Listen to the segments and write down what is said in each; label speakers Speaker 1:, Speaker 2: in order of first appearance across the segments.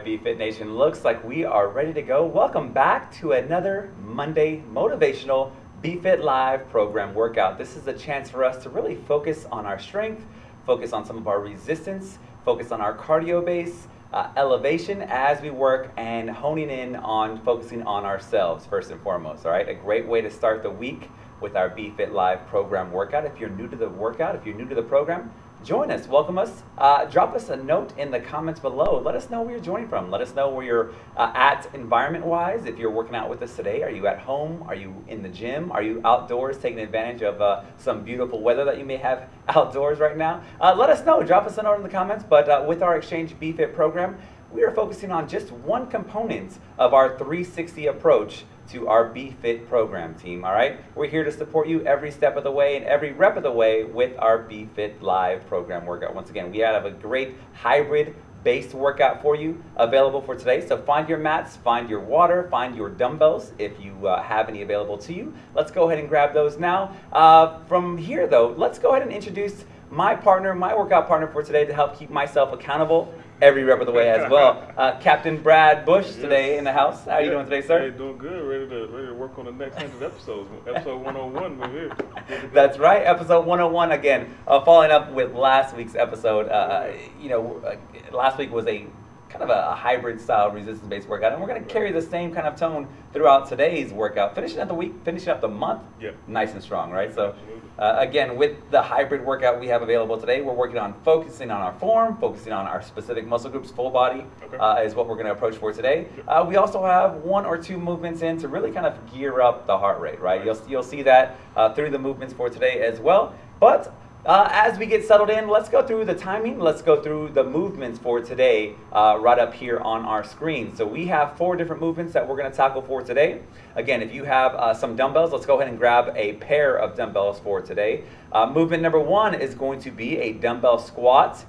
Speaker 1: BFit Nation, looks like we are ready to go. Welcome back to another Monday motivational BFit Live program workout. This is a chance for us to really focus on our strength, focus on some of our resistance, focus on our cardio base, uh, elevation as we work and honing in on focusing on ourselves first and foremost. All right, a great way to start the week with our BFit Live program workout. If you're new to the workout, if you're new to the program, join us, welcome us. Uh, drop us a note in the comments below. Let us know where you're joining from. Let us know where you're uh, at environment-wise. If you're working out with us today, are you at home? Are you in the gym? Are you outdoors taking advantage of uh, some beautiful weather that you may have outdoors right now? Uh, let us know. Drop us a note in the comments. But uh, with our Exchange BFit program, we are focusing on just one component of our 360 approach to our BFit program team, all right? We're here to support you every step of the way and every rep of the way with our BFit Live program workout. Once again, we have a great hybrid based workout for you available for today. So find your mats, find your water, find your dumbbells if you uh, have any available to you. Let's go ahead and grab those now. Uh, from here though, let's go ahead and introduce my partner, my workout partner for today to help keep myself accountable every rep of the way as well. Uh, Captain Brad Bush today in the house. How are you doing today, sir?
Speaker 2: Hey, doing good. Ready to ready to work on the next hundred episodes. Episode 101, we're here.
Speaker 1: That's right. Episode 101 again. Uh, following up with last week's episode. Uh, you know, uh, last week was a kind of a hybrid style resistance based workout, and we're going to carry the same kind of tone throughout today's workout, finishing up the week, finishing up the month,
Speaker 2: Yep.
Speaker 1: nice and strong, right? So. Uh, again, with the hybrid workout we have available today, we're working on focusing on our form, focusing on our specific muscle groups, full body
Speaker 2: Okay.
Speaker 1: uh, is what we're going to approach for today. Uh, we also have one or two movements in to really kind of gear up the heart rate, right? You'll, you'll see that uh, through the movements for today as well. But uh, as we get settled in, let's go through the timing. Let's go through the movements for today uh, right up here on our screen. So we have four different movements that we're going to tackle for today. Again, if you have uh, some dumbbells, let's go ahead and grab a pair of dumbbells for today. Uh, movement number one is going to be a dumbbell squat,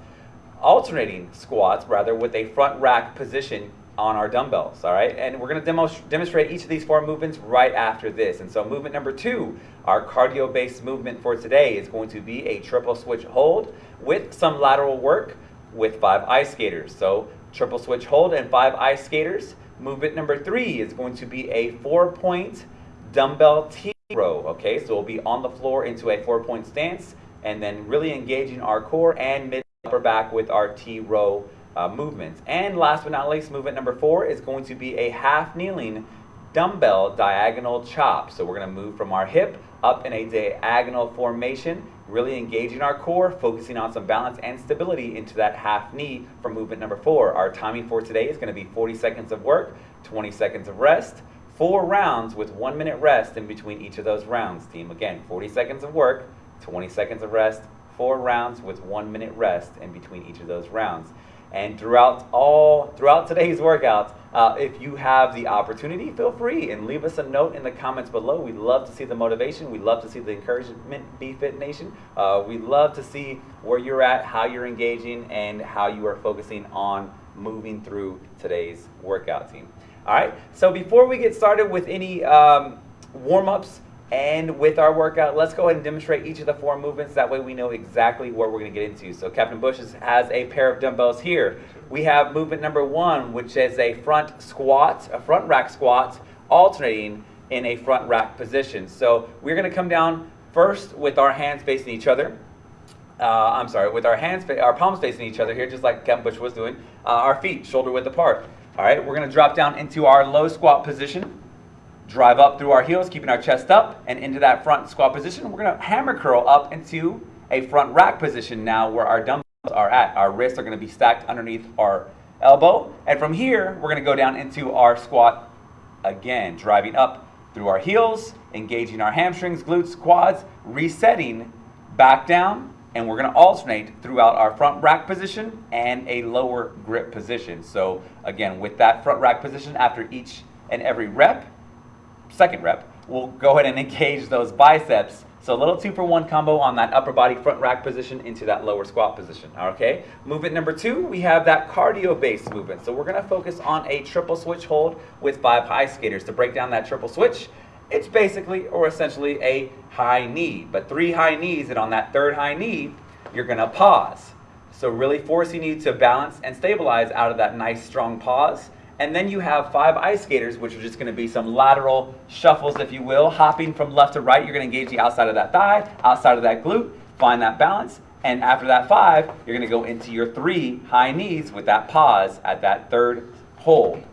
Speaker 1: alternating squats rather with a front rack position on our dumbbells, all right? And we're gonna demo demonstrate each of these four movements right after this. And so movement number two, our cardio-based movement for today is going to be a triple switch hold with some lateral work with five ice skaters. So triple switch hold and five ice skaters. Movement number three is going to be a four-point dumbbell T row, okay? So we'll be on the floor into a four-point stance and then really engaging our core and mid upper back with our T row uh, movements. And last but not least, movement number four is going to be a half kneeling dumbbell diagonal chop. So we're going to move from our hip up in a diagonal formation, really engaging our core, focusing on some balance and stability into that half knee for movement number four. Our timing for today is going to be 40 seconds of work, 20 seconds of rest, four rounds with one minute rest in between each of those rounds, team. Again, 40 seconds of work, 20 seconds of rest, four rounds with one minute rest in between each of those rounds. And throughout all throughout today's workouts, uh, if you have the opportunity, feel free and leave us a note in the comments below. We'd love to see the motivation. We'd love to see the encouragement. BFit Nation. Uh, we love to see where you're at, how you're engaging, and how you are focusing on moving through today's workout team. All right. So before we get started with any um, warm ups and with our workout, let's go ahead and demonstrate each of the four movements. That way we know exactly what we're going to get into. So Captain Bush has a pair of dumbbells here. We have movement number one, which is a front squat, a front rack squat, alternating in a front rack position. So we're going to come down first with our hands facing each other. Uh, I'm sorry, with our hands, our palms facing each other here, just like Captain Bush was doing. Uh, our feet shoulder width apart. All right, we're going to drop down into our low squat position drive up through our heels, keeping our chest up and into that front squat position. We're gonna hammer curl up into a front rack position now where our dumbbells are at. Our wrists are gonna be stacked underneath our elbow. And from here, we're gonna go down into our squat again, driving up through our heels, engaging our hamstrings, glutes, quads, resetting back down, and we're gonna alternate throughout our front rack position and a lower grip position. So again, with that front rack position, after each and every rep, second rep, we'll go ahead and engage those biceps. So a little two for one combo on that upper body front rack position into that lower squat position. Okay. Movement number two, we have that cardio based movement. So we're going to focus on a triple switch hold with five ice skaters. To break down that triple switch, it's basically or essentially a high knee, but three high knees, and on that third high knee, you're going to pause. So really forcing you to balance and stabilize out of that nice strong pause. And then you have five ice skaters, which are just going to be some lateral shuffles, if you will, hopping from left to right. You're going to engage the outside of that thigh, outside of that glute, find that balance. And after that five, you're going to go into your three high knees with that pause at that third hold.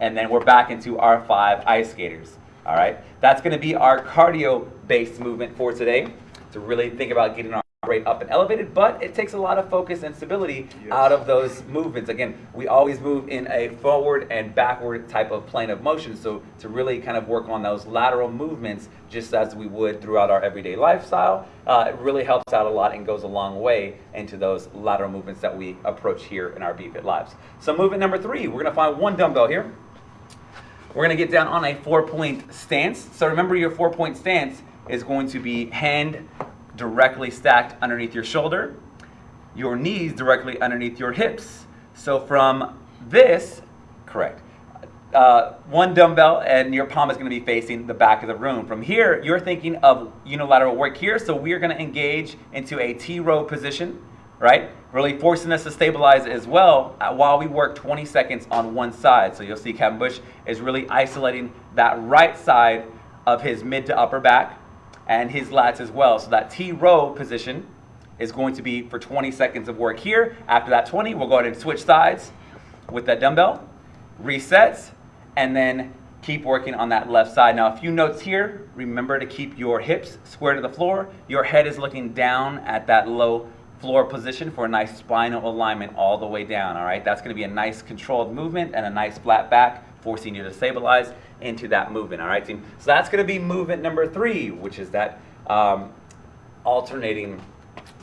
Speaker 1: And then we're back into our five ice skaters. All right, that's going to be our cardio-based movement for today to really think about getting our rate up and elevated, but it takes a lot of focus and stability yes. out of those movements. Again, we always move in a forward and backward type of plane of motion, so to really kind of work on those lateral movements just as we would throughout our everyday lifestyle, uh, it really helps out a lot and goes a long way into those lateral movements that we approach here in our BFit Lives. So movement number three, we're gonna find one dumbbell here. We're gonna get down on a four-point stance. So remember your four-point stance is going to be hand directly stacked underneath your shoulder, your knees directly underneath your hips. So from this, correct, uh, one dumbbell and your palm is going to be facing the back of the room. From here, you're thinking of unilateral work here, so we're going to engage into a T-row position, right? Really forcing us to stabilize as well uh, while we work 20 seconds on one side. So you'll see Captain Bush is really isolating that right side of his mid to upper back and his lats as well. So that T-row position is going to be for 20 seconds of work here. After that 20, we'll go ahead and switch sides with that dumbbell, resets, and then keep working on that left side. Now, a few notes here. Remember to keep your hips square to the floor. Your head is looking down at that low floor position for a nice spinal alignment all the way down, all right? That's gonna be a nice controlled movement and a nice flat back, forcing you to stabilize into that movement, all right, team? So that's gonna be movement number three, which is that um, alternating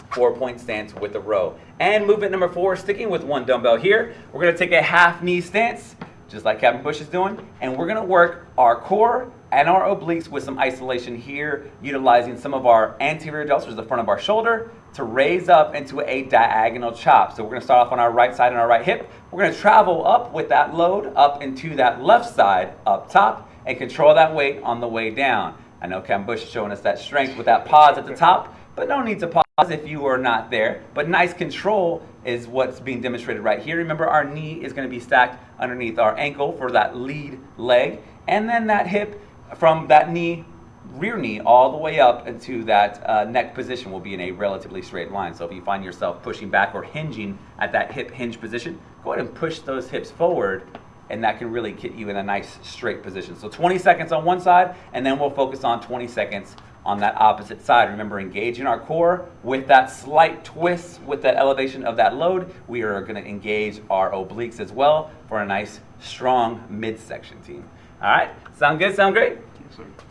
Speaker 1: four-point stance with a row. And movement number four, sticking with one dumbbell here, we're gonna take a half knee stance, just like Captain Bush is doing, and we're gonna work our core and our obliques with some isolation here, utilizing some of our anterior delts, the front of our shoulder, to raise up into a diagonal chop. So we're gonna start off on our right side and our right hip. We're gonna travel up with that load up into that left side up top and control that weight on the way down. I know Cam Bush is showing us that strength with that pause at the top, but no need to pause if you are not there. But nice control is what's being demonstrated right here. Remember our knee is gonna be stacked underneath our ankle for that lead leg. And then that hip from that knee rear knee all the way up into that uh, neck position will be in a relatively straight line. So if you find yourself pushing back or hinging at that hip hinge position, go ahead and push those hips forward and that can really get you in a nice straight position. So 20 seconds on one side and then we'll focus on 20 seconds on that opposite side. Remember, engaging our core with that slight twist, with that elevation of that load, we are gonna engage our obliques as well for a nice, strong midsection team. All right, sound good, sound great?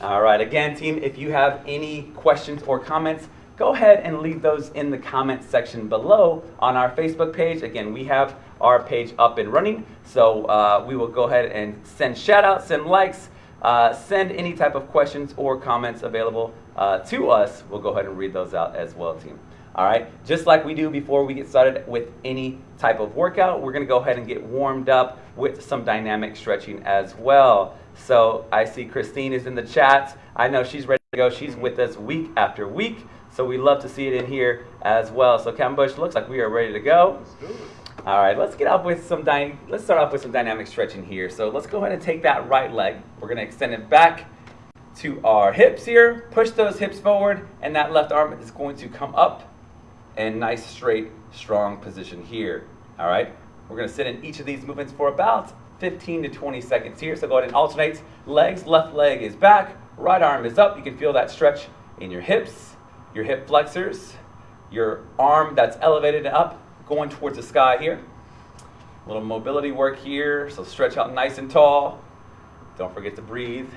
Speaker 1: All right, again, team, if you have any questions or comments, go ahead and leave those in the comments section below on our Facebook page. Again, we have our page up and running, so uh, we will go ahead and send shout outs, send likes, uh, send any type of questions or comments available uh, to us. We'll go ahead and read those out as well, team. All right, just like we do before we get started with any type of workout, we're gonna go ahead and get warmed up with some dynamic stretching as well. So I see Christine is in the chat. I know she's ready to go. She's with us week after week. So we love to see it in here as well. So Cam Bush looks like we are ready to go. All right, let's get off with some dy- let's start off with some dynamic stretching here. So let's go ahead and take that right leg. We're gonna extend it back to our hips here. Push those hips forward, and that left arm is going to come up and nice straight strong position here. All right, we're gonna sit in each of these movements for about 15 to 20 seconds here. So go ahead and alternate legs. Left leg is back, right arm is up. You can feel that stretch in your hips, your hip flexors, your arm that's elevated and up, going towards the sky here. A little mobility work here, so stretch out nice and tall. Don't forget to breathe.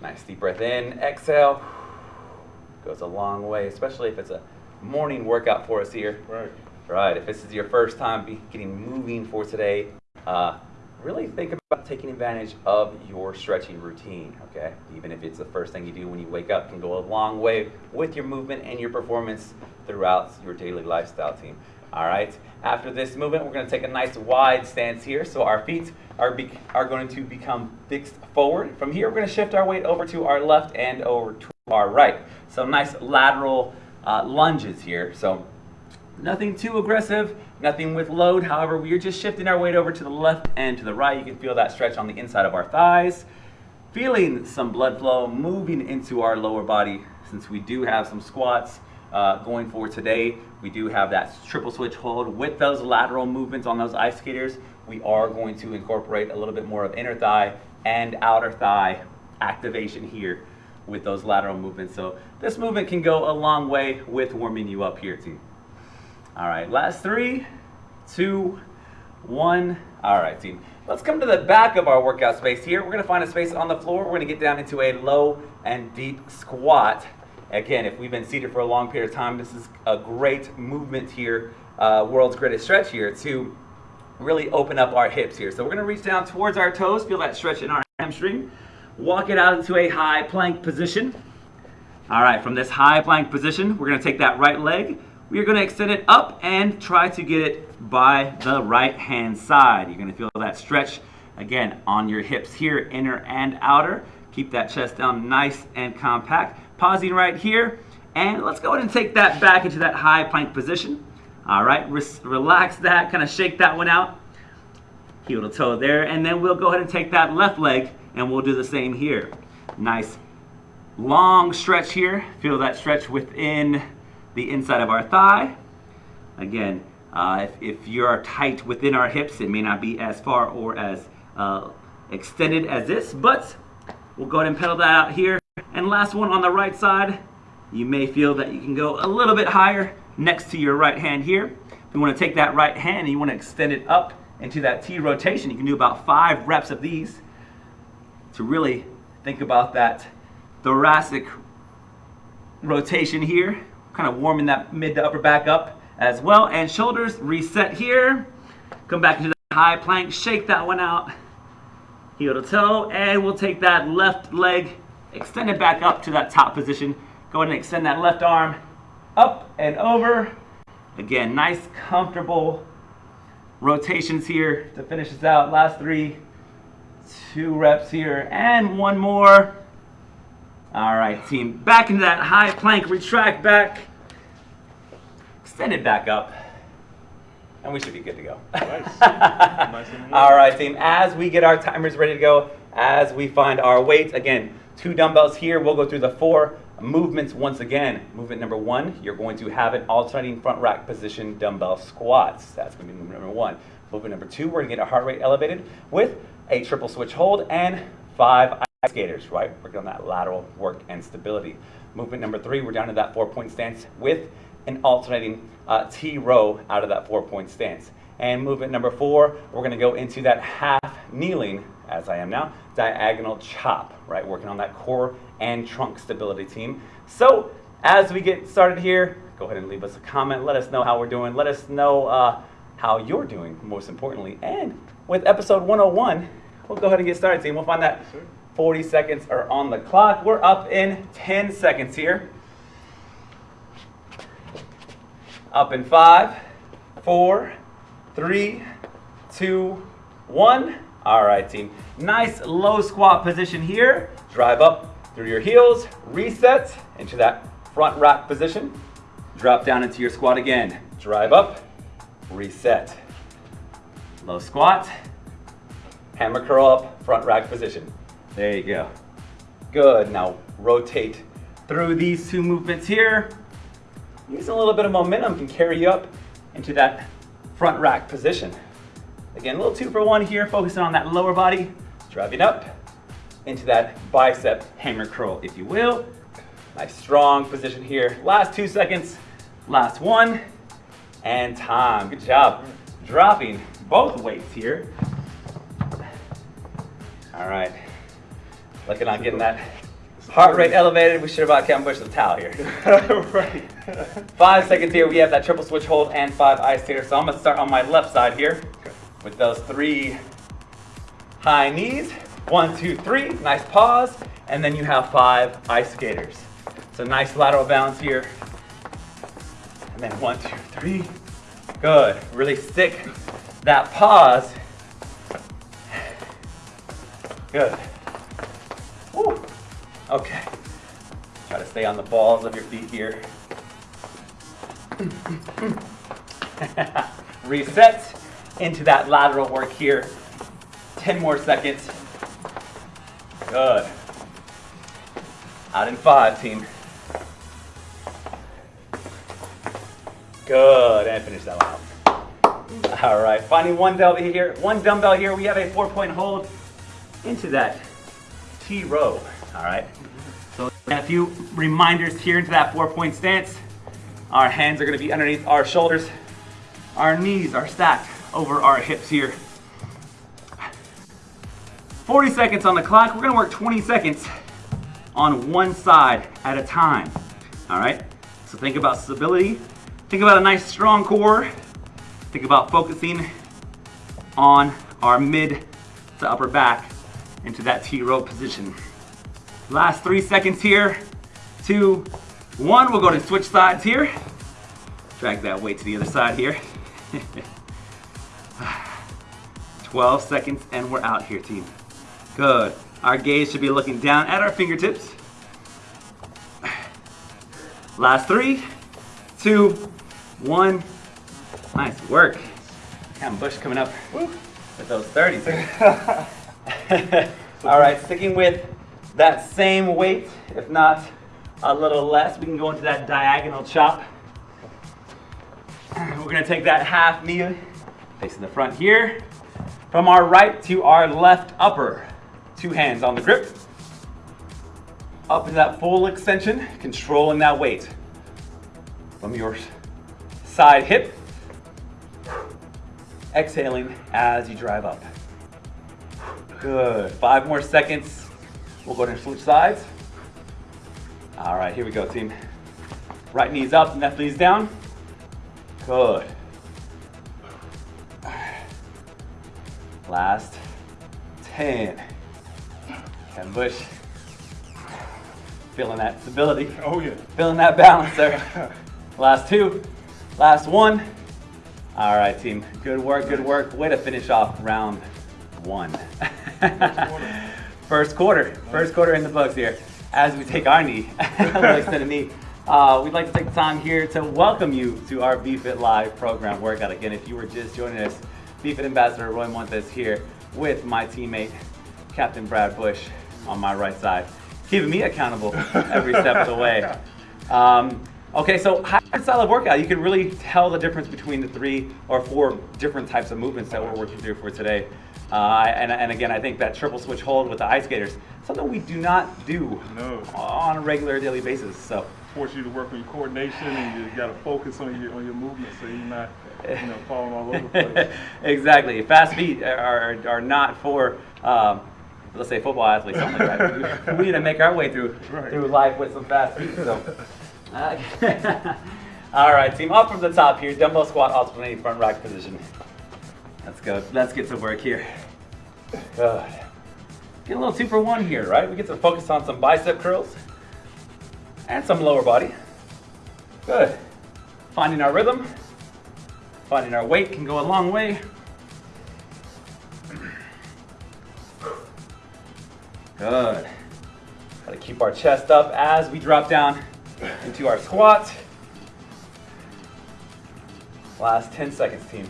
Speaker 1: Nice deep breath in, exhale. Goes a long way, especially if it's a morning workout for us here.
Speaker 2: Right.
Speaker 1: Right, if this is your first time getting moving for today, uh, really think about taking advantage of your stretching routine, okay? Even if it's the first thing you do when you wake up can go a long way with your movement and your performance throughout your daily lifestyle team. All right, after this movement, we're gonna take a nice wide stance here. So our feet are, are going to become fixed forward. From here, we're gonna shift our weight over to our left and over to our right. So nice lateral uh, lunges here. So Nothing too aggressive, nothing with load. However, we are just shifting our weight over to the left and to the right. You can feel that stretch on the inside of our thighs. Feeling some blood flow moving into our lower body since we do have some squats uh, going for today. We do have that triple switch hold with those lateral movements on those ice skaters. We are going to incorporate a little bit more of inner thigh and outer thigh activation here with those lateral movements. So this movement can go a long way with warming you up here team. All right, last three, two, one. All right, team. Let's come to the back of our workout space here. We're gonna find a space on the floor. We're gonna get down into a low and deep squat. Again, if we've been seated for a long period of time, this is a great movement here, uh, world's greatest stretch here to really open up our hips here. So we're gonna reach down towards our toes, feel that stretch in our hamstring. Walk it out into a high plank position. All right, from this high plank position, we're gonna take that right leg, we are gonna extend it up and try to get it by the right hand side. You're gonna feel that stretch, again, on your hips here, inner and outer. Keep that chest down nice and compact. Pausing right here, and let's go ahead and take that back into that high plank position. All right, Re relax that, kind of shake that one out. Heel to toe there, and then we'll go ahead and take that left leg and we'll do the same here. Nice long stretch here. Feel that stretch within the inside of our thigh. Again, uh, if, if you are tight within our hips, it may not be as far or as uh, extended as this, but we'll go ahead and pedal that out here. And last one on the right side, you may feel that you can go a little bit higher next to your right hand here. If you want to take that right hand and you want to extend it up into that T rotation, you can do about five reps of these to really think about that thoracic rotation here, kind of warming that mid to upper back up as well. And shoulders reset here. Come back into the high plank, shake that one out, heel to toe, and we'll take that left leg, extend it back up to that top position. Go ahead and extend that left arm up and over. Again, nice, comfortable rotations here to finish this out. Last three, two reps here, and one more. All right, team, back into that high plank, retract back, extend it back up, and we should be good to go.
Speaker 2: Nice. nice
Speaker 1: All right, team, as we get our timers ready to go, as we find our weights, again, two dumbbells here, we'll go through the four movements once again. Movement number one, you're going to have an alternating front rack position dumbbell squats. That's going to be movement number one. Movement number two, we're going to get our heart rate elevated with a triple switch hold and five skaters, right? Working on that lateral work and stability. Movement number three, we're down to that four point stance with an alternating uh, T row out of that four point stance. And movement number four, we're gonna go into that half kneeling, as I am now, diagonal chop, right? Working on that core and trunk stability team. So as we get started here, go ahead and leave us a comment. Let us know how we're doing. Let us know uh, how you're doing, most importantly. And with episode 101, we'll go ahead and get started, team. We'll find that 40 seconds are on the clock. We're up in 10 seconds here. Up in five, four, three, two, one. All right, team. Nice low squat position here. Drive up through your heels, reset into that front rack position. Drop down into your squat again. Drive up, reset. Low squat, hammer curl up, front rack position. There you go. Good, now rotate through these two movements here. Using a little bit of momentum can carry you up into that front rack position. Again, a little two for one here, focusing on that lower body, driving up into that bicep hammer curl, if you will. Nice strong position here. Last two seconds, last one, and time. Good job. Dropping both weights here. All right. Looking on getting that heart rate elevated. We should have Kevin Bush the towel here.
Speaker 2: right.
Speaker 1: Five seconds here. We have that triple switch hold and five ice here. So I'm gonna start on my left side here with those three high knees. One, two, three. Nice pause. And then you have five ice skaters. So nice lateral balance here. And then one, two, three. Good. Really stick that pause. Good. Okay. Try to stay on the balls of your feet here. Reset into that lateral work here. 10 more seconds. Good. Out in five, team. Good, and finish that one out. All right, finding one dumbbell here. One dumbbell here. We have a four-point hold into that T row. All right. So a few reminders here into that four-point stance. Our hands are going to be underneath our shoulders. Our knees are stacked over our hips here. 40 seconds on the clock. We're going to work 20 seconds on one side at a time. All right. So think about stability. Think about a nice strong core. Think about focusing on our mid to upper back into that T row position. Last three seconds here. Two, one. We'll go to switch sides here. Drag that weight to the other side here. 12 seconds and we're out here, team. Good. Our gaze should be looking down at our fingertips. Last three, two, one. Nice work. Cam Bush coming up with those 30s. All right, sticking with that same weight, if not a little less, we can go into that diagonal chop. We're gonna take that half knee facing the front here. From our right to our left upper. Two hands on the grip. Up in that full extension, controlling that weight. From your side hip. Exhaling as you drive up. Good. Five more seconds. We'll go to switch sides. All right, here we go, team. Right knee's up, left knee's down. Good. Last 10. Ken Bush. Feeling that stability.
Speaker 2: Oh yeah.
Speaker 1: Feeling that balance there. Last two. Last one. All right, team. Good work, good work. Way to finish off round one. First quarter. First quarter in the books here. As we take our knee, a little extended knee. Uh, we'd like to take the time here to welcome you to our BFit Live program workout. Again, if you were just joining us, BFit Ambassador Roy Montes here with my teammate, Captain Brad Bush on my right side, keeping me accountable every step of the way. Um, okay, so hybrid style of workout, you can really tell the difference between the three or four different types of movements that we're working through for today. Uh, and, and again, I think that triple switch hold with the ice skaters, something we do not do
Speaker 2: No.
Speaker 1: on a regular daily basis. So
Speaker 2: Force you to work on your coordination and you gotta focus on your on your movement so you're not you know falling all over the place.
Speaker 1: exactly. Fast feet are, are not for, um, let's say, football athletes, something like that. We, we need to make our way through
Speaker 2: Right.
Speaker 1: through life with some fast feet. So. Uh, all right, team. Up from the top here, dumbbell squat, alternating front rack position. Let's go. Let's get to work here. Good. Get a little two for one here, right? We get to focus on some bicep curls and some lower body. Good. Finding our rhythm. Finding our weight can go a long way. Good. Got to keep our chest up as we drop down into our squat. Last 10 seconds, team.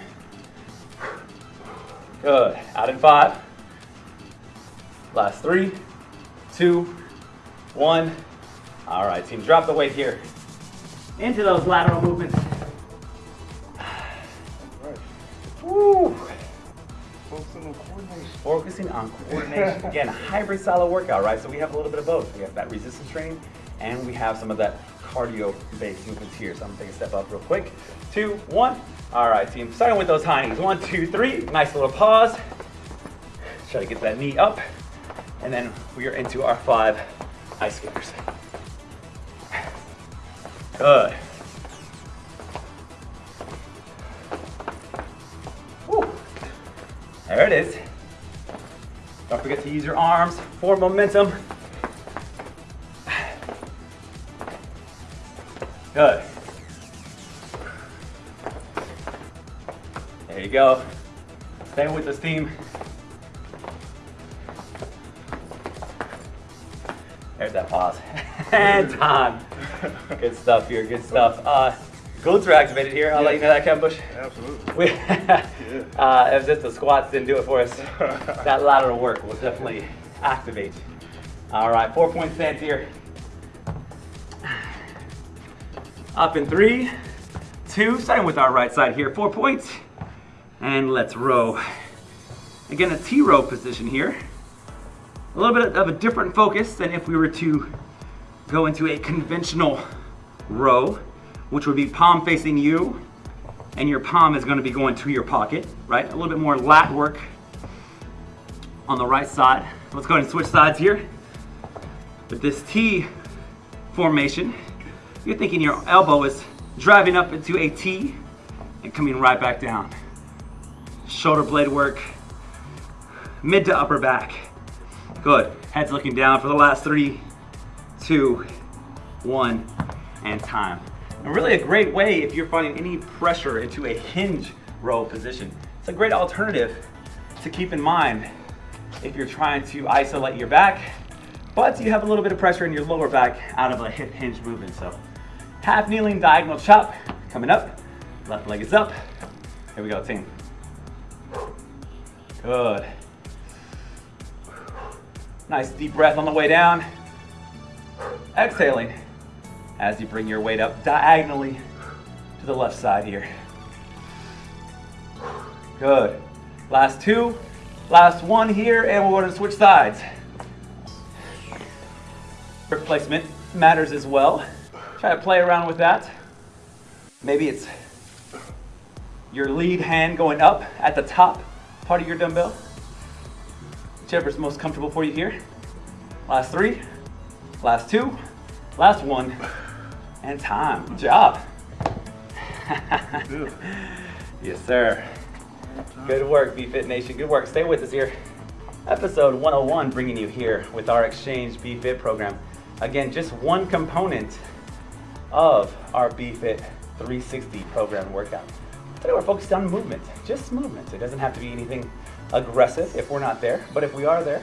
Speaker 1: Good. Out in five. Last three, two, one. All right, team. Drop the weight here into those lateral movements.
Speaker 2: Right.
Speaker 1: Woo.
Speaker 2: Focusing on coordination.
Speaker 1: Focusing on coordination. Again, a hybrid style of workout, right? So we have a little bit of both. We have that resistance training and we have some of that cardio based movements here. So I'm gonna take a step up real quick. Two, one. All right, team. Starting with those high knees. One, two, three. Nice little pause. Try to get that knee up. And then we are into our five ice skaters. Good. Woo. There it is. Don't forget to use your arms for momentum. Go. Stay with this team. There's that pause. and time. Good stuff here, good stuff. Uh, glutes are activated here. I'll let you know that, Kevin Bush.
Speaker 2: Absolutely.
Speaker 1: We, uh, it was just the squats didn't do it for us. that lateral work will definitely activate. All right, four point stance here. Up in three, two, starting with our right side here, four points. And let's row. Again, a T-row position here. A little bit of a different focus than if we were to go into a conventional row, which would be palm facing you, and your palm is gonna be going to your pocket, right? A little bit more lat work on the right side. Let's go ahead and switch sides here. With this T formation, you're thinking your elbow is driving up into a T and coming right back down. Shoulder blade work, mid to upper back. Good. Head's looking down for the last three, two, one, and time. And really a great way if you're finding any pressure into a hinge row position. It's a great alternative to keep in mind if you're trying to isolate your back, but you have a little bit of pressure in your lower back out of a hip hinge movement. So half kneeling diagonal chop coming up. Left leg is up. Here we go, team. Good. Nice deep breath on the way down. Exhaling as you bring your weight up diagonally to the left side here. Good. Last two, last one here, and we're going to switch sides. Grip placement matters as well. Try to play around with that. Maybe it's your lead hand going up at the top part of your dumbbell. Whichever's most comfortable for you here. Last three, last two, last one, and time. Good job. Yes, sir. Good work, BFit Nation. Good work. Stay with us here. Episode 101, bringing you here with our Exchange BFit program. Again, just one component of our BFit 360 program workout. Today we're focused on movement, just movement. It doesn't have to be anything aggressive if we're not there, but if we are there,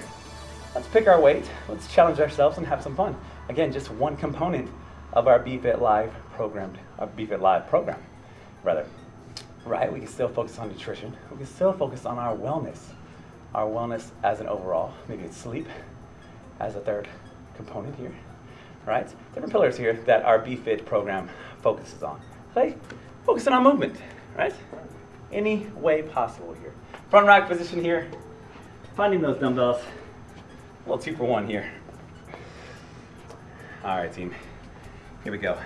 Speaker 1: let's pick our weight, let's challenge ourselves and have some fun. Again, just one component of our BFit Live program, our BFit Live program, rather. Right, we can still focus on nutrition. We can still focus on our wellness, our wellness as an overall. Maybe it's sleep as a third component here, right? Different pillars here that our BFit program focuses on. Today, focusing on movement, right? Any way possible here. Front rack position here, finding those dumbbells. A little two for one here. All right, team. Here we go.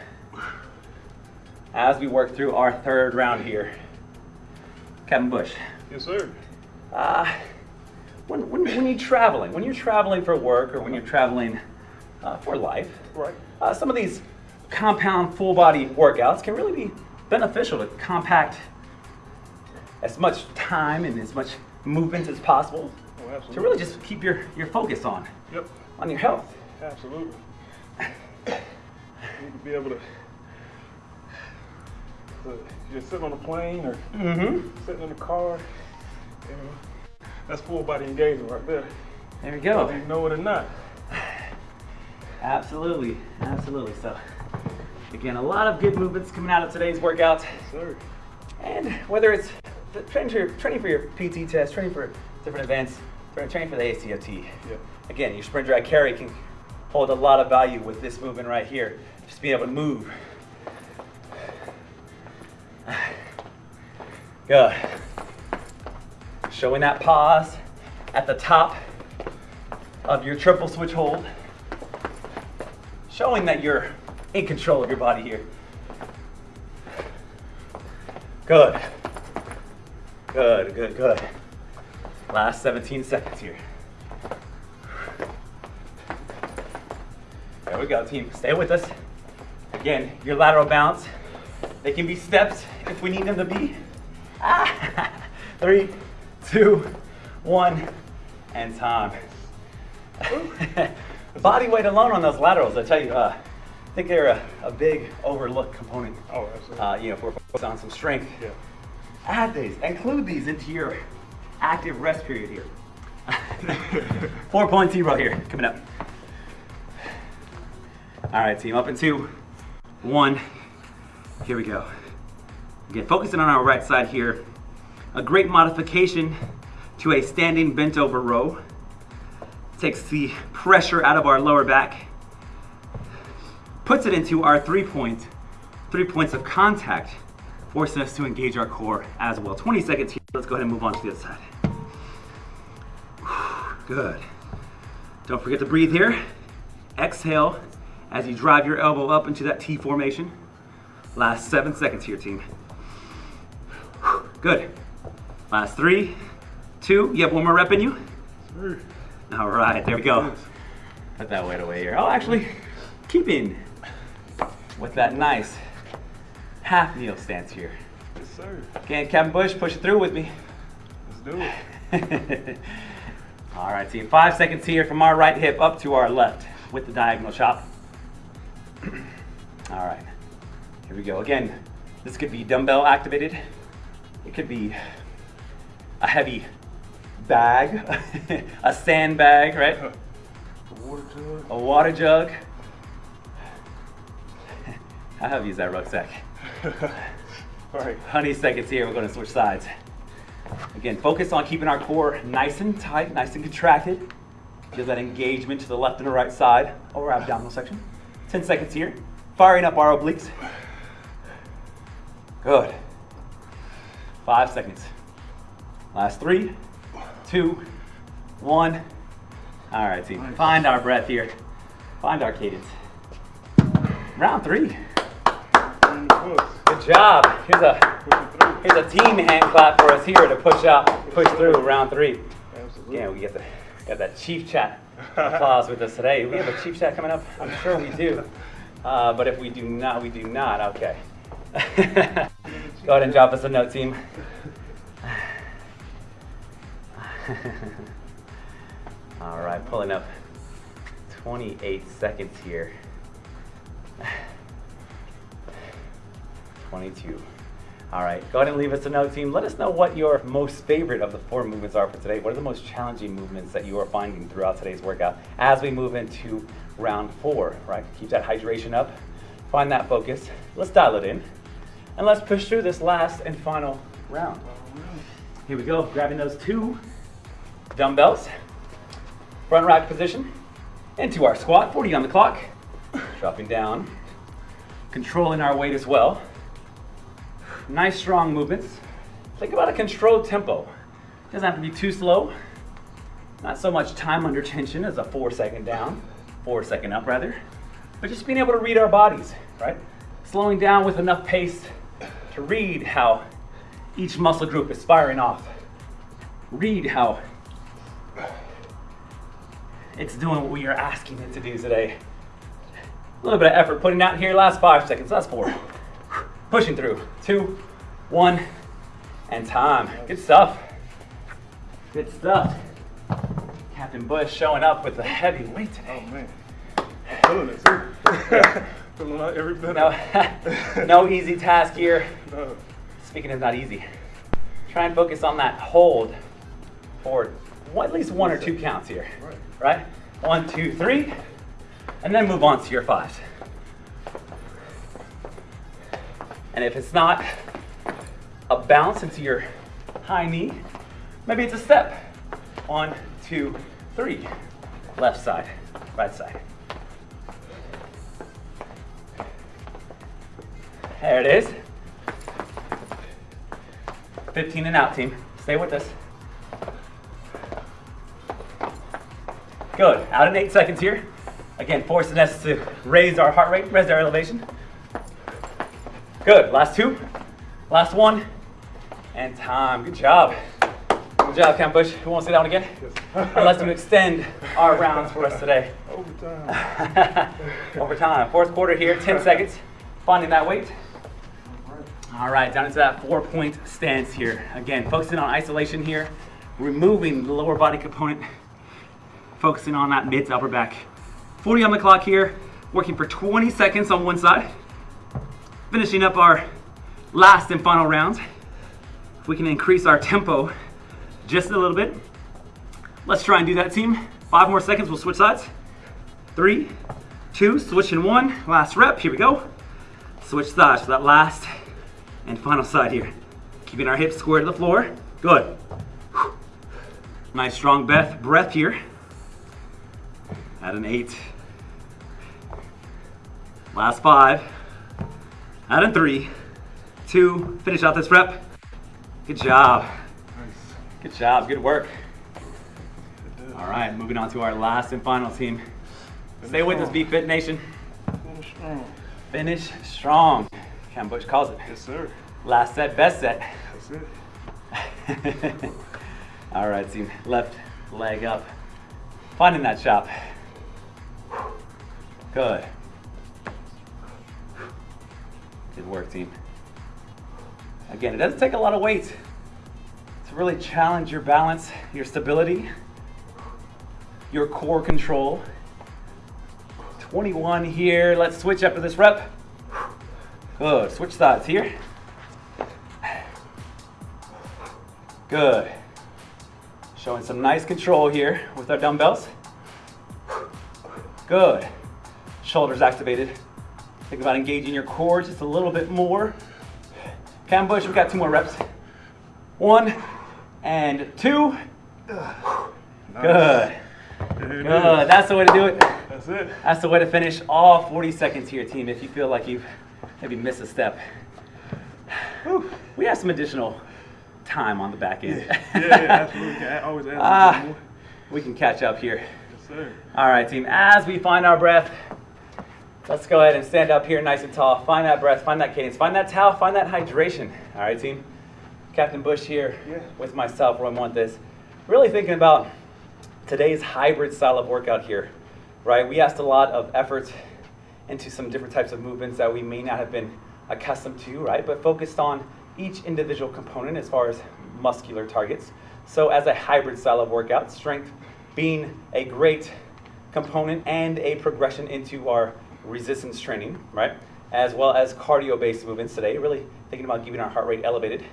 Speaker 1: As we work through our third round here, Captain Bush.
Speaker 2: Yes, sir.
Speaker 1: Uh, when, when, when you're traveling, when you're traveling for work or when you're traveling uh, for life,
Speaker 2: Right.
Speaker 1: uh, some of these compound full body workouts can really be beneficial to compact as much time and as much movement as possible
Speaker 2: Oh,
Speaker 1: to really just keep your, your focus on,
Speaker 2: Yep.
Speaker 1: on your health.
Speaker 2: Absolutely. You need to be able to. to you're sitting on a plane or
Speaker 1: Mm-hmm.
Speaker 2: sitting in the car. You know, that's full body engagement right there.
Speaker 1: There we
Speaker 2: Whether
Speaker 1: go.
Speaker 2: you know it or not.
Speaker 1: Absolutely, absolutely. So, again, a lot of good movements coming out of today's workout.
Speaker 2: Yes.
Speaker 1: And whether it's training for your, training for your PT test, training for different events, training for the ACFT.
Speaker 2: Yeah.
Speaker 1: Again, your sprint drag carry can hold a lot of value with this movement right here. Just being able to move. Good. Showing that pause at the top of your triple switch hold. Showing that you're in control of your body here. Good. Good, good, good. Last 17 seconds here. There we go, team. Stay with us. Again, your lateral bounce. They can be steps if we need them to be. Ah. Three, two, one, and time. Body weight alone on those laterals, I tell you, uh, I think they're a, a big overlooked component.
Speaker 2: Oh, absolutely.
Speaker 1: Uh, you know, if we're focused on some strength
Speaker 2: yeah.
Speaker 1: add these, include these into your active rest period here. Four point zero here, coming up. All right, team, up in two, one. Here we go. Again, focusing on our right side here. A great modification to a standing bent over row. Takes the pressure out of our lower back. Puts it into our three point, three points of contact, forcing us to engage our core as well. 20 seconds here. Let's go ahead and move on to the other side. Good. Don't forget to breathe here. Exhale as you drive your elbow up into that T formation. Last seven seconds here, team. Good. Last three, two. You have one more rep in you? All right, there we go. Put that weight away here. Oh, actually, keeping with that nice half kneel stance here.
Speaker 2: Yes, sir.
Speaker 1: Okay, Captain Bush, push it through with me.
Speaker 2: Let's do it.
Speaker 1: All right, team. Five seconds here from our right hip up to our left with the diagonal chop. All right, here we go. Again, this could be dumbbell activated. It could be a heavy bag, a sandbag, right?
Speaker 2: The water jug.
Speaker 1: A water jug. How have used that rucksack?
Speaker 2: All right.
Speaker 1: 20 seconds here, we're gonna switch sides. Again, focus on keeping our core nice and tight, nice and contracted. Feel that engagement to the left and the right side of our abdominal section. 10 seconds here, firing up our obliques. Good. Five seconds. Last three, two, one. All right, team. Find our breath here. Find our cadence. Round three.
Speaker 2: Bring the push.
Speaker 1: Good job. Here's a
Speaker 2: Push it through.
Speaker 1: Here's a team hand clap for us here to push out, push through round three.
Speaker 2: Absolutely.
Speaker 1: Yeah, we get the got that chief chat applause with us today. We have a chief chat coming up. I'm sure we do. Uh, but if we do not, we do not. Okay. Go ahead and drop us a note, team. All right, pulling up 28 seconds here. 22. All right, go ahead and leave us a note, team. Let us know what your most favorite of the four movements are for today. What are the most challenging movements that you are finding throughout today's workout as we move into round four, right? Keep that hydration up, find that focus. Let's dial it in, and let's push through this last and final round. Here we go, grabbing those two dumbbells, front rack position, into our squat, 40 on the clock, dropping down, controlling our weight as well. Nice strong movements. Think about a controlled tempo. Doesn't have to be too slow. Not so much time under tension as a four second down, four second up rather. But just being able to read our bodies, right? Slowing down with enough pace to read how each muscle group is firing off. Read how it's doing what we are asking it to do today. A little bit of effort putting out here, last five seconds, that's four. Pushing through. Two, one, and time. Good stuff. Good stuff. Captain Bush showing up with a heavy weight today.
Speaker 2: Oh man. I'm feeling it too. feeling like every bit
Speaker 1: No, no easy task here.
Speaker 2: No.
Speaker 1: Speaking of not easy, try and focus on that hold for at least one or two counts here.
Speaker 2: Right.
Speaker 1: Right? One, two, three, and then move on to your fives. And if it's not a bounce into your high knee, maybe it's a step. One, two, three. Left side, right side. There it is. 15 and out, team. Stay with us. Good. Out in eight seconds here. Again, forcing us to raise our heart rate, raise our elevation. Good. Last two. Last one. And time. Good job. Good job, Cam Bush. Who wants to sit down again? Unless you extend our rounds for us today.
Speaker 2: Overtime.
Speaker 1: Over time. Fourth quarter here, 10 seconds. Finding that weight. All right, down into that four point stance here. Again, focusing on isolation here, removing the lower body component, focusing on that mid to upper back. 40 on the clock here, working for 20 seconds on one side. Finishing up our last and final rounds. We can increase our tempo just a little bit. Let's try and do that, team. Five more seconds, we'll switch sides. Three, two, switching one. Last rep, here we go. Switch sides for that last And final side here. Keeping our hips square to the floor. Good. Nice strong breath, breath here. At an eight. Last five. At a three, two. Finish out this rep. Good job.
Speaker 2: Nice.
Speaker 1: Good job. Good work.
Speaker 2: Good.
Speaker 1: All right, moving on to our last and final team. Stay with us, BFit Nation.
Speaker 2: Finish strong.
Speaker 1: Finish strong. Cam Bush calls it.
Speaker 2: Yes, sir.
Speaker 1: Last set, best set.
Speaker 2: That's it.
Speaker 1: All right, team. Left leg up. Finding that chop. Good. Good work, team. Again, it doesn't take a lot of weight to really challenge your balance, your stability, your core control. 21 here. Let's switch after this rep. Good. Switch sides here. Good. Showing some nice control here with our dumbbells. Good. Shoulders activated. Think about engaging your core just a little bit more. Cam Bush, we've got two more reps. One and two.
Speaker 2: Nice.
Speaker 1: Good. Good. That's the way to do it.
Speaker 2: That's it.
Speaker 1: That's the way to finish all 40 seconds here, team, if you feel like you've maybe missed a step. Whew. We have some additional time on the back end.
Speaker 2: Yeah, yeah, absolutely. Can I always add little
Speaker 1: Ah,
Speaker 2: more.
Speaker 1: we can catch up here.
Speaker 2: Yes, sir.
Speaker 1: All right, team, as we find our breath, let's go ahead and stand up here nice and tall. Find that breath, find that cadence, find that towel, find that hydration. All right, team. Captain Bush here
Speaker 2: Yeah.
Speaker 1: with myself, Roy Montes. Really thinking about today's hybrid style of workout here, right? We asked a lot of effort into some different types of movements that we may not have been accustomed to, right? But focused on each individual component as far as muscular targets. So as a hybrid style of workout, strength being a great component and a progression into our resistance training, right? As well as cardio-based movements today, really thinking about keeping our heart rate elevated,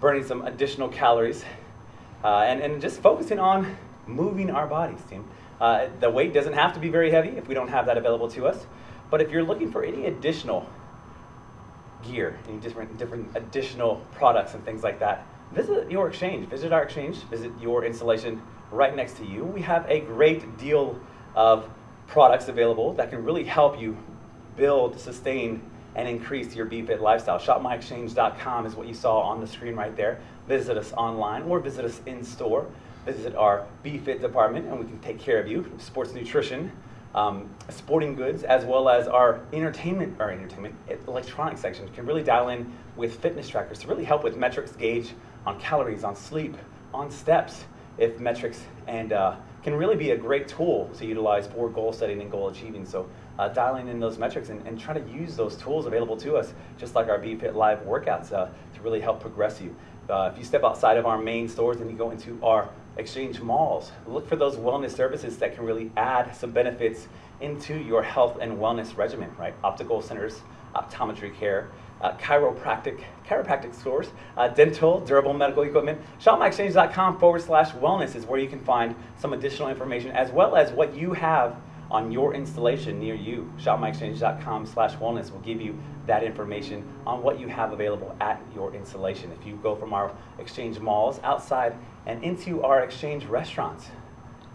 Speaker 1: burning some additional calories, uh, and, and just focusing on moving our bodies, team. Uh, the weight doesn't have to be very heavy if we don't have that available to us. But if you're looking for any additional gear, any different, different additional products and things like that, visit your exchange. Visit our exchange. Visit your installation right next to you. We have a great deal of products available that can really help you build, sustain, and increase your BFit lifestyle. ShopMyExchange.com is what you saw on the screen right there. Visit us online or visit us in store. Visit our BFit department and we can take care of you. Sports nutrition, um, sporting goods, as well as our entertainment or entertainment electronic section can really dial in with fitness trackers to really help with metrics gauge on calories, on sleep, on steps. If metrics and uh, can really be a great tool to utilize for goal setting and goal achieving. So uh, dialing in those metrics and, and try to use those tools available to us, just like our BFit Live workouts, uh, to really help progress you. Uh, if you step outside of our main stores and you go into our exchange malls, look for those wellness services that can really add some benefits into your health and wellness regimen, right? Optical centers, optometry care, uh, chiropractic, chiropractic stores, uh, dental, durable medical equipment. ShopMyExchange.com forward slash wellness is where you can find some additional information as well as what you have on your installation near you. ShopMyExchange.com slash wellness will give you that information on what you have available at your installation. If you go from our exchange malls outside and into our exchange restaurants,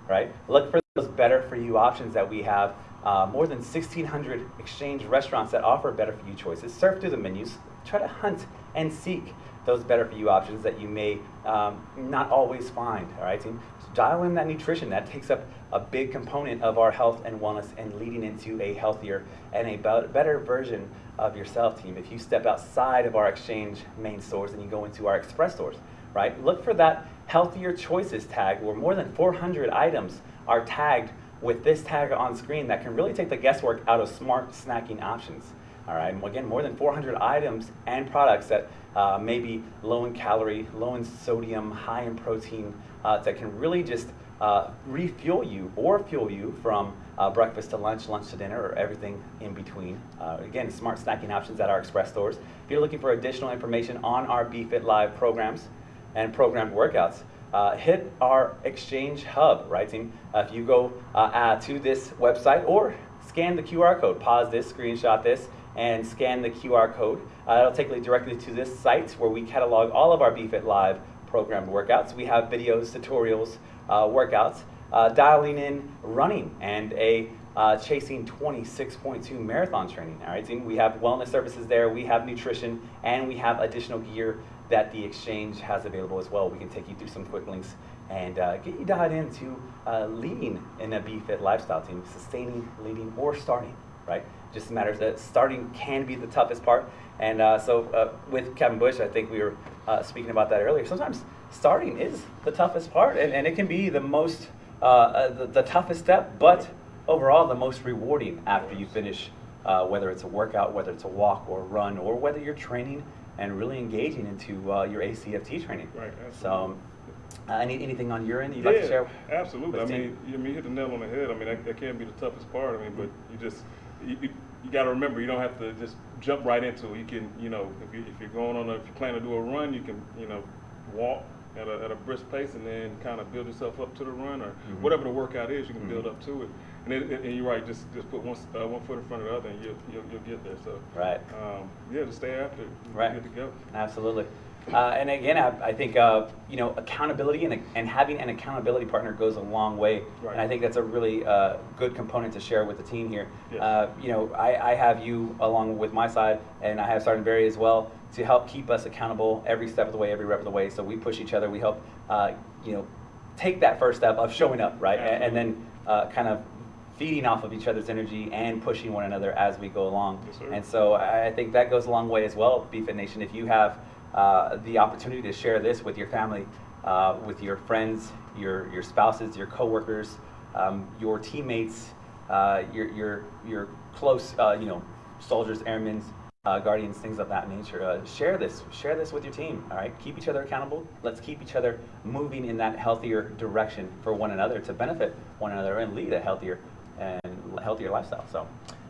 Speaker 1: right? Look for those better for you options that we have. Uh, more than 1,600 exchange restaurants that offer better for you choices. Surf through the menus, try to hunt and seek those better for you options that you may um, not always find. All right, team. So dial in that nutrition. That takes up a big component of our health and wellness and leading into a healthier and a better version of yourself, team. If you step outside of our exchange main stores and you go into our express stores, right? Look for that healthier choices tag where more than 400 items are tagged with this tag on screen that can really take the guesswork out of smart snacking options. All right, again, more than 400 items and products that uh, may be low in calorie, low in sodium, high in protein, uh, that can really just uh, refuel you or fuel you from uh, breakfast to lunch, lunch to dinner, or everything in between. Uh, again, smart snacking options at our express stores. If you're looking for additional information on our BFit Live programs and programmed workouts, uh, hit our exchange hub, right team? Uh, if you go uh, uh, to this website or scan the QR code, pause this, screenshot this, and scan the QR code. Uh, it'll take you directly to this site where we catalog all of our BFit Live programmed workouts. We have videos, tutorials, uh, workouts, uh, dialing in running and a uh, chasing 26.2 marathon training. All right, team. We have wellness services there, we have nutrition, and we have additional gear that the exchange has available as well. We can take you through some quick links and uh, get you dialed into uh, leading in a BFit lifestyle team, sustaining, leading, or starting. Right, just matters that starting can be the toughest part. And uh, so uh, with Kevin Bush, I think we were uh, speaking about that earlier. Sometimes starting is the toughest part, and, and it can be the most uh, the, the toughest step, but overall the most rewarding after you finish, whether it's a workout, whether it's a walk or a run, or whether you're training and really engaging into uh, your ACFT training.
Speaker 2: Right,
Speaker 1: So, um, uh, any, anything on your end you'd like to share?
Speaker 2: absolutely. I mean, you, I mean, you hit the nail on the head. I mean, that, that can be the toughest part. I mean, but you just you, you, you got to remember, you don't have to just jump right into it. You can, you know, if, you, if you're going on, a, if you plan to do a run, you can, you know, walk at a, at a brisk pace and then kind of build yourself up to the run or
Speaker 1: Mhm.
Speaker 2: whatever the workout is, you can
Speaker 1: Mhm.
Speaker 2: build up to it. And, it, and you're right, just just put one uh, one foot in front of the other, and you'll you'll, you'll get there. So
Speaker 1: Right.
Speaker 2: um, yeah, just stay after it.
Speaker 1: Right.
Speaker 2: Good to go.
Speaker 1: Absolutely. Uh, and again, I, I think uh, you know accountability and, and having an accountability partner goes a long way.
Speaker 2: Right.
Speaker 1: And I think that's a really uh, good component to share with the team here.
Speaker 2: Yes.
Speaker 1: Uh, you know, I, I have you along with my side, and I have Sergeant Barry as well to help keep us accountable every step of the way, every rep of the way. So we push each other. We help uh, you know take that first step of showing up, right, and, and then uh, kind of feeding off of each other's energy and pushing one another as we go along.
Speaker 2: Yes.
Speaker 1: And so I think that goes a long way as well, BFit Nation. If you have uh, the opportunity to share this with your family, uh, with your friends, your, your spouses, your coworkers, um, your teammates, uh, your, your, your close, uh, you know, soldiers, airmen, uh, guardians, things of that nature. Uh, share this, share this with your team. All right, keep each other accountable. Let's keep each other moving in that healthier direction for one another to benefit one another and lead a healthier and healthier lifestyle. So,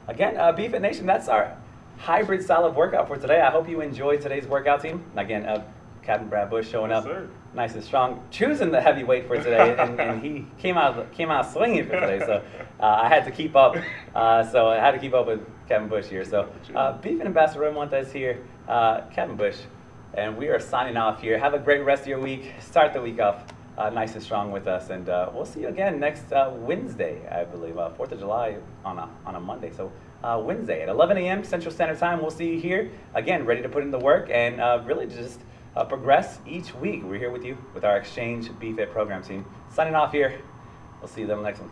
Speaker 1: again, uh, BFit Nation, that's our hybrid style of workout for today. I hope you enjoyed today's workout team. Again, uh, Captain Brad Bush showing up,
Speaker 2: sir.
Speaker 1: nice and strong, choosing the heavyweight for today, and, and he came out came out swinging for today. So uh, I had to keep up. Uh, so I had to keep up with Kevin Bush here. So uh, BFit Ambassador Roy Montes here, uh, Kevin Bush, and we are signing off here. Have a great rest of your week. Start the week off uh, nice and strong with us, and uh, we'll see you again next uh, Wednesday, I believe, uh, Fourth of July on a on a Monday. So. Uh, Wednesday at 11 a.m. Central Standard Time. We'll see you here again, ready to put in the work and uh, really just progress each week. We're here with you with our Exchange BFIT program team. Signing off here. We'll see you then next
Speaker 2: one.